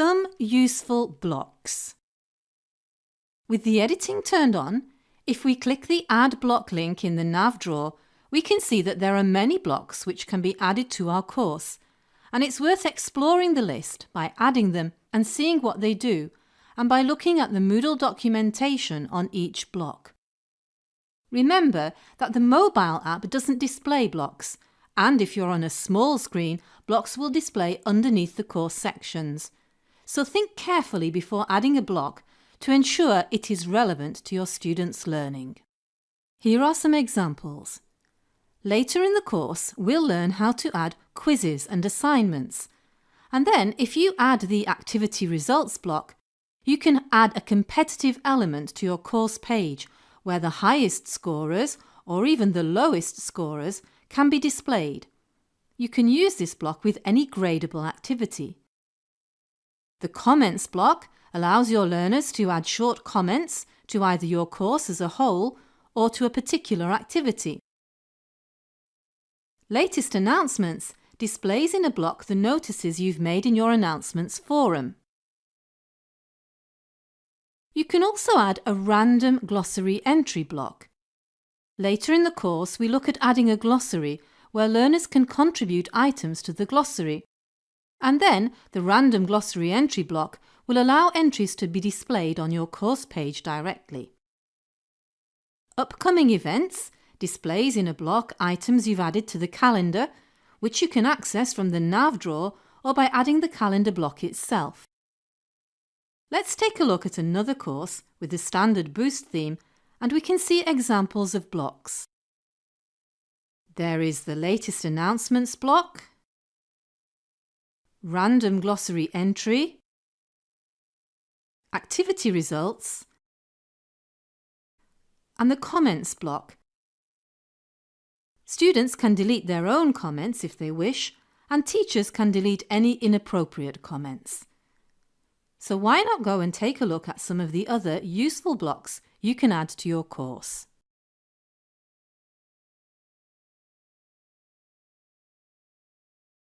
Some useful blocks. With the editing turned on, if we click the Add Block link in the nav drawer, we can see that there are many blocks which can be added to our course, and it's worth exploring the list by adding them and seeing what they do, and by looking at the Moodle documentation on each block. Remember that the mobile app doesn't display blocks, and if you're on a small screen, blocks will display underneath the course sections. So think carefully before adding a block to ensure it is relevant to your students' learning. Here are some examples. Later in the course, we'll learn how to add quizzes and assignments. And then, if you add the activity results block, you can add a competitive element to your course page where the highest scorers or even the lowest scorers can be displayed. You can use this block with any gradable activity. The comments block allows your learners to add short comments to either your course as a whole or to a particular activity. Latest Announcements displays in a block the notices you've made in your announcements forum. You can also add a random glossary entry block. Later in the course we look at adding a glossary where learners can contribute items to the glossary. And then the random glossary entry block will allow entries to be displayed on your course page directly. Upcoming events displays in a block items you've added to the calendar, which you can access from the nav drawer or by adding the calendar block itself. Let's take a look at another course with the standard Boost theme and we can see examples of blocks. There is the latest announcements block, random glossary entry, activity results, and the comments block. Students can delete their own comments if they wish, and teachers can delete any inappropriate comments. So why not go and take a look at some of the other useful blocks you can add to your course.